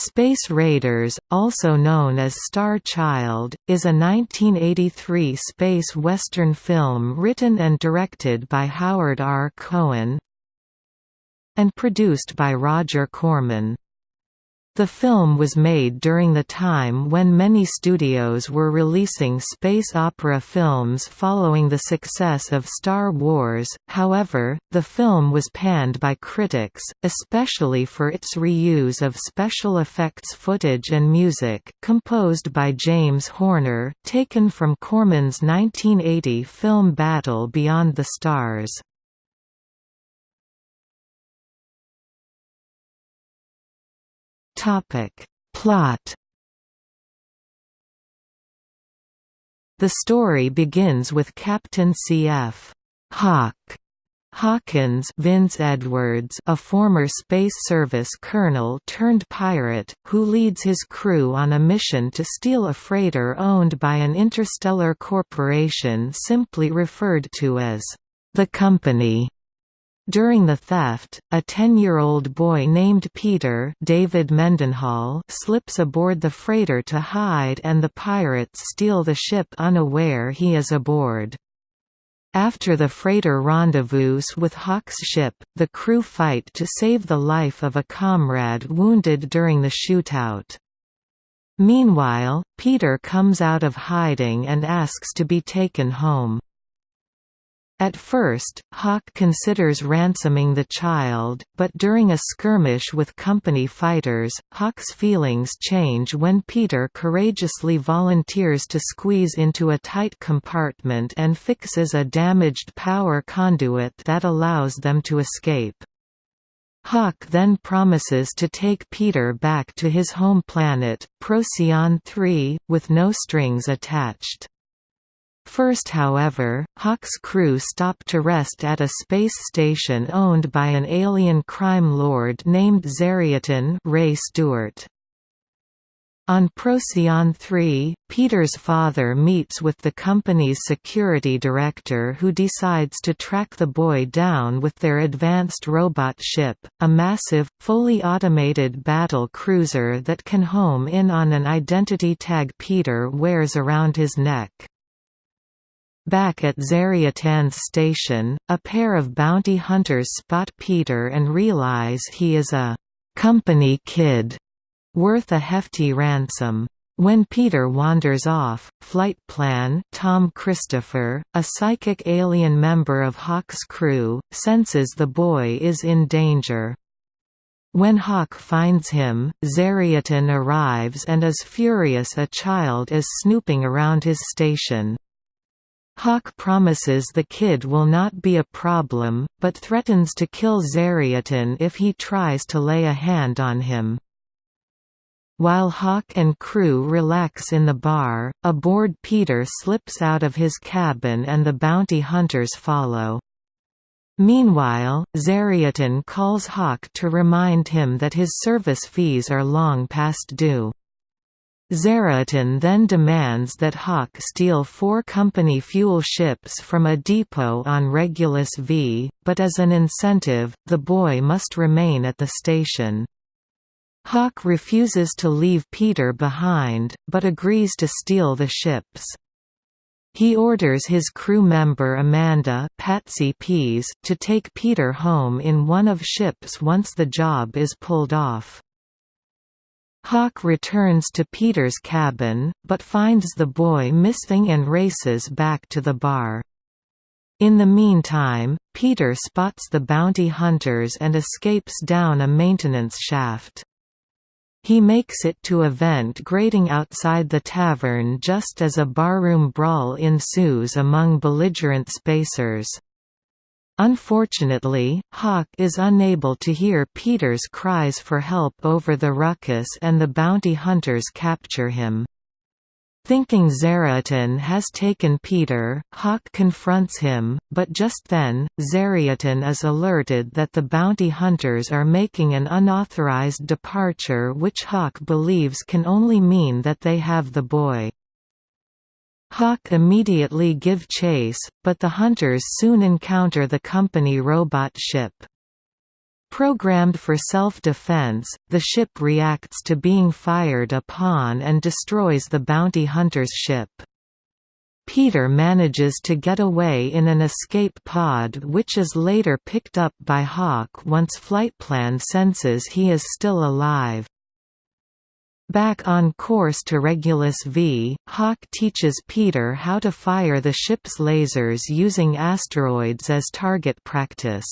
Space Raiders, also known as Star Child, is a 1983 space western film written and directed by Howard R. Cohen and produced by Roger Corman. The film was made during the time when many studios were releasing space opera films following the success of Star Wars, however, the film was panned by critics, especially for its reuse of special effects footage and music, composed by James Horner, taken from Corman's 1980 film Battle Beyond the Stars. Topic. Plot The story begins with Captain C.F. Hawk Hawkins Vince Edwards a former Space Service colonel turned pirate, who leads his crew on a mission to steal a freighter owned by an interstellar corporation simply referred to as the Company. During the theft, a 10-year-old boy named Peter David Mendenhall slips aboard the freighter to hide and the pirates steal the ship unaware he is aboard. After the freighter rendezvous with Hawk's ship, the crew fight to save the life of a comrade wounded during the shootout. Meanwhile, Peter comes out of hiding and asks to be taken home. At first, Hawk considers ransoming the child, but during a skirmish with company fighters, Hawk's feelings change when Peter courageously volunteers to squeeze into a tight compartment and fixes a damaged power conduit that allows them to escape. Hawk then promises to take Peter back to his home planet, Procyon 3, with no strings attached. First however, Hawk's crew stop to rest at a space station owned by an alien crime lord named Zariatin Ray Stewart. On Procyon 3, Peter's father meets with the company's security director who decides to track the boy down with their advanced robot ship, a massive, fully automated battle cruiser that can home in on an identity tag Peter wears around his neck. Back at Zariatin's station, a pair of bounty hunters spot Peter and realize he is a «company kid» worth a hefty ransom. When Peter wanders off, Flight Plan Tom Christopher, a psychic alien member of Hawk's crew, senses the boy is in danger. When Hawk finds him, Zariatin arrives and is furious a child is snooping around his station. Hawk promises the kid will not be a problem, but threatens to kill Zariatin if he tries to lay a hand on him. While Hawk and crew relax in the bar, aboard Peter slips out of his cabin and the bounty hunters follow. Meanwhile, Zariatin calls Hawk to remind him that his service fees are long past due. Zariatin then demands that Hawk steal four company fuel ships from a depot on Regulus V, but as an incentive, the boy must remain at the station. Hawk refuses to leave Peter behind, but agrees to steal the ships. He orders his crew member Amanda Patsy Pease to take Peter home in one of ships once the job is pulled off. Hawk returns to Peter's cabin, but finds the boy missing and races back to the bar. In the meantime, Peter spots the bounty hunters and escapes down a maintenance shaft. He makes it to a vent grating outside the tavern just as a barroom brawl ensues among belligerent spacers. Unfortunately, Hawk is unable to hear Peter's cries for help over the ruckus and the bounty hunters capture him. Thinking Zariatin has taken Peter, Hawk confronts him, but just then, Zariatin is alerted that the bounty hunters are making an unauthorized departure which Hawk believes can only mean that they have the boy. Hawk immediately give chase, but the hunters soon encounter the company robot ship. Programmed for self-defense, the ship reacts to being fired upon and destroys the bounty hunter's ship. Peter manages to get away in an escape pod which is later picked up by Hawk once Flightplan senses he is still alive. Back on course to Regulus V, Hawk teaches Peter how to fire the ship's lasers using asteroids as target practice.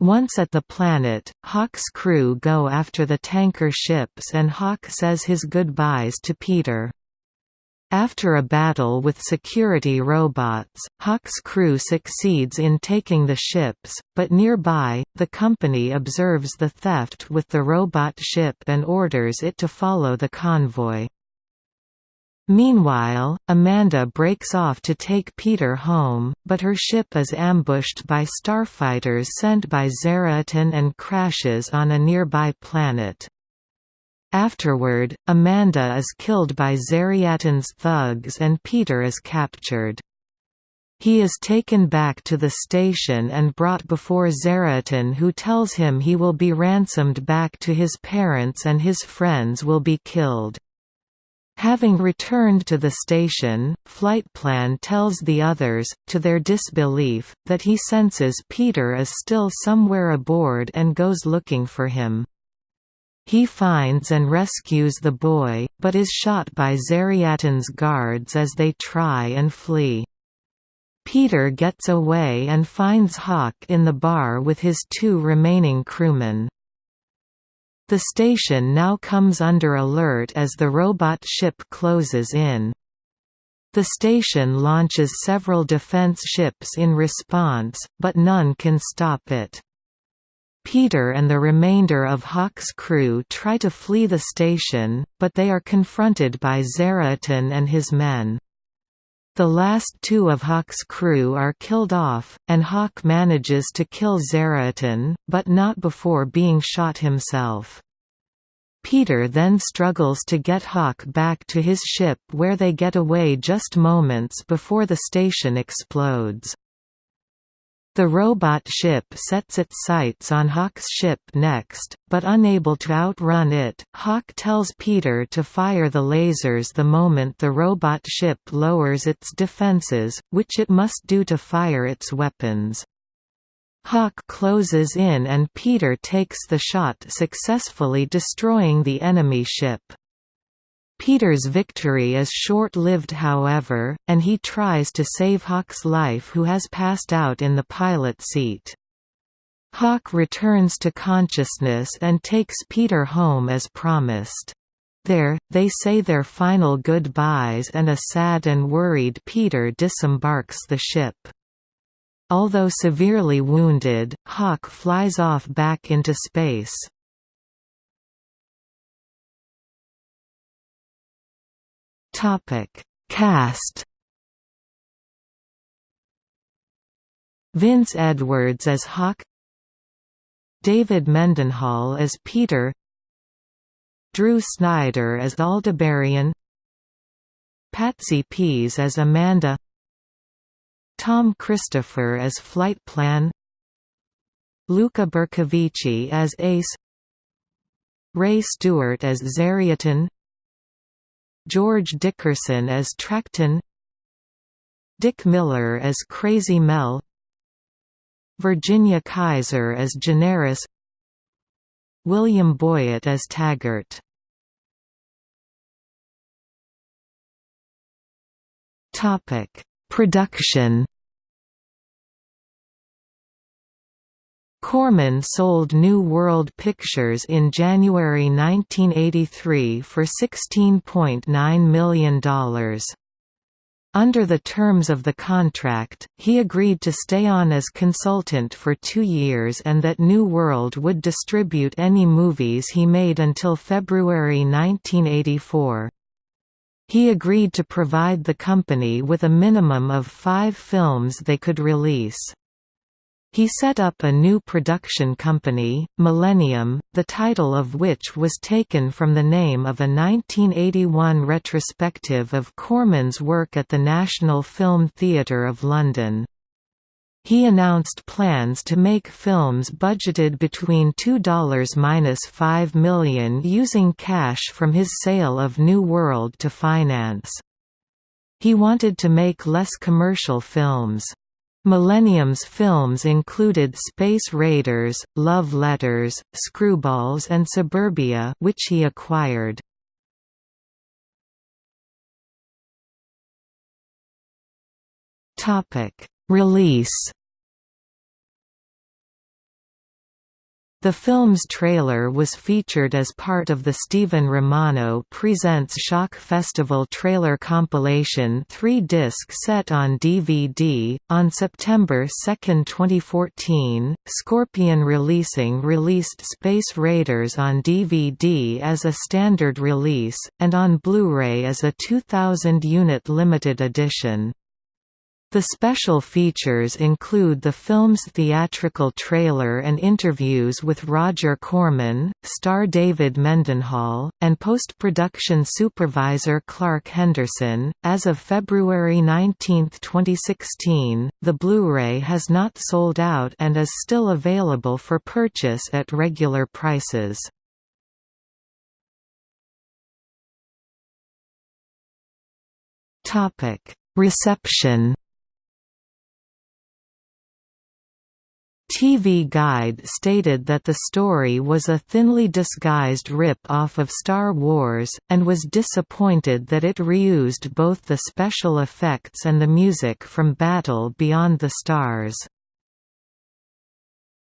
Once at the planet, Hawk's crew go after the tanker ships and Hawk says his goodbyes to Peter. After a battle with security robots, Hawk's crew succeeds in taking the ships, but nearby, the company observes the theft with the robot ship and orders it to follow the convoy. Meanwhile, Amanda breaks off to take Peter home, but her ship is ambushed by starfighters sent by Zariatin and crashes on a nearby planet. Afterward, Amanda is killed by Zariatin's thugs and Peter is captured. He is taken back to the station and brought before Zariatin who tells him he will be ransomed back to his parents and his friends will be killed. Having returned to the station, Flightplan tells the others, to their disbelief, that he senses Peter is still somewhere aboard and goes looking for him. He finds and rescues the boy, but is shot by Zariatin's guards as they try and flee. Peter gets away and finds Hawk in the bar with his two remaining crewmen. The station now comes under alert as the robot ship closes in. The station launches several defense ships in response, but none can stop it. Peter and the remainder of Hawk's crew try to flee the station, but they are confronted by Zariatin and his men. The last two of Hawk's crew are killed off, and Hawk manages to kill Zariatin, but not before being shot himself. Peter then struggles to get Hawk back to his ship where they get away just moments before the station explodes. The robot ship sets its sights on Hawk's ship next, but unable to outrun it, Hawk tells Peter to fire the lasers the moment the robot ship lowers its defenses, which it must do to fire its weapons. Hawk closes in and Peter takes the shot successfully destroying the enemy ship. Peter's victory is short-lived however, and he tries to save Hawk's life who has passed out in the pilot seat. Hawk returns to consciousness and takes Peter home as promised. There, they say their final goodbyes and a sad and worried Peter disembarks the ship. Although severely wounded, Hawk flies off back into space. Topic: Cast. Vince Edwards as Hawk. David Mendenhall as Peter. Drew Snyder as Aldebaran. Patsy Pease as Amanda. Tom Christopher as Flight Plan. Luca Bercovici as Ace. Ray Stewart as Zariatin George Dickerson as Tracton Dick Miller as Crazy Mel Virginia Kaiser as Generis William Boyett as Taggart. Production Corman sold New World Pictures in January 1983 for $16.9 million. Under the terms of the contract, he agreed to stay on as consultant for two years and that New World would distribute any movies he made until February 1984. He agreed to provide the company with a minimum of five films they could release. He set up a new production company, Millennium, the title of which was taken from the name of a 1981 retrospective of Corman's work at the National Film Theatre of London. He announced plans to make films budgeted between $2–5 million using cash from his sale of New World to finance. He wanted to make less commercial films. Millennium's films included Space Raiders, Love Letters, Screwballs and Suburbia which he acquired. Release The film's trailer was featured as part of the Steven Romano Presents Shock Festival trailer compilation 3-disc set on DVD. On September 2, 2014, Scorpion Releasing released Space Raiders on DVD as a standard release, and on Blu-ray as a 2,000-unit limited edition. The special features include the film's theatrical trailer and interviews with Roger Corman, star David Mendenhall, and post-production supervisor Clark Henderson. As of February 19, 2016, the Blu-ray has not sold out and is still available for purchase at regular prices. Topic: Reception TV Guide stated that the story was a thinly disguised rip-off of Star Wars, and was disappointed that it reused both the special effects and the music from Battle Beyond the Stars.